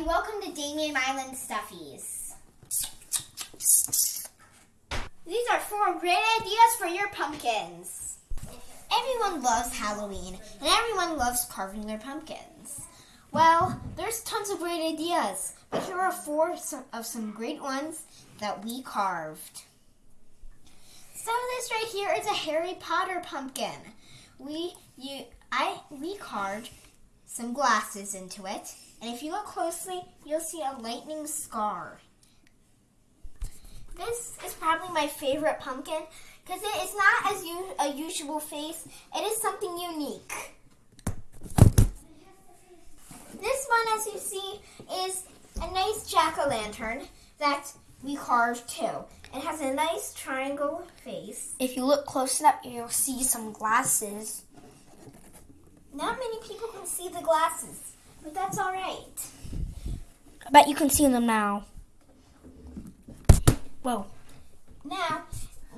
everybody. Welcome to Damien Island Stuffies. These are four great ideas for your pumpkins. Everyone loves Halloween, and everyone loves carving their pumpkins. Well, there's tons of great ideas, but here are four of some great ones that we carved. So this right here is a Harry Potter pumpkin. We you I we carved some glasses into it, and if you look closely, you'll see a lightning scar. This is probably my favorite pumpkin because it is not as a usual face. It is something unique. This one, as you see, is a nice jack o' lantern that we carved too. It has a nice triangle face. If you look close enough, you'll see some glasses. Not many people can see the glasses, but that's all right. I bet you can see them now. Whoa. Now,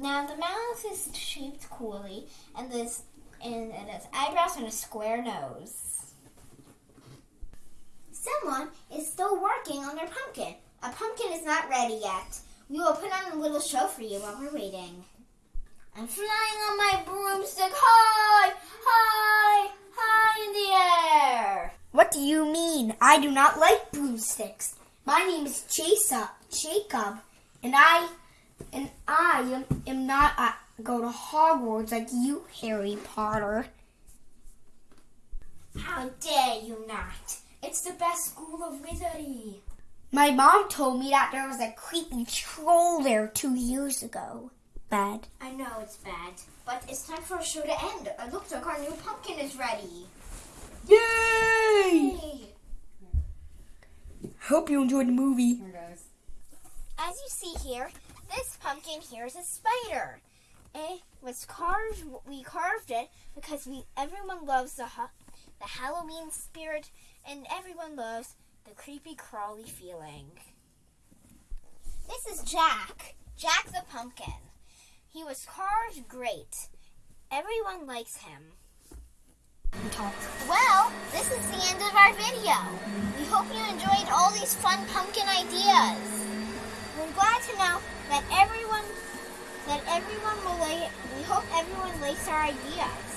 now the mouth is shaped coolly, and this and it has eyebrows and a square nose. Someone is still working on their pumpkin. A pumpkin is not ready yet. We will put on a little show for you while we're waiting. I'm flying on my broomstick What do you mean? I do not like broomsticks. My name is Jacob, Jacob, and I and I am, am not uh, go to Hogwarts like you, Harry Potter. How dare you not? It's the best school of wizardry. My mom told me that there was a creepy troll there two years ago. Bad. I know it's bad, but it's time for our show to end. It looks like our new pumpkin is ready. Yay! Hey. Hope you enjoyed the movie. As you see here, this pumpkin here is a spider. It was carved. We carved it because we everyone loves the ha- the Halloween spirit, and everyone loves the creepy crawly feeling. This is Jack. Jack the pumpkin. He was carved great. Everyone likes him. Well, this is the end of our video. We hope you enjoyed all these fun pumpkin ideas. We're glad to know that everyone that everyone will like we hope everyone likes our ideas.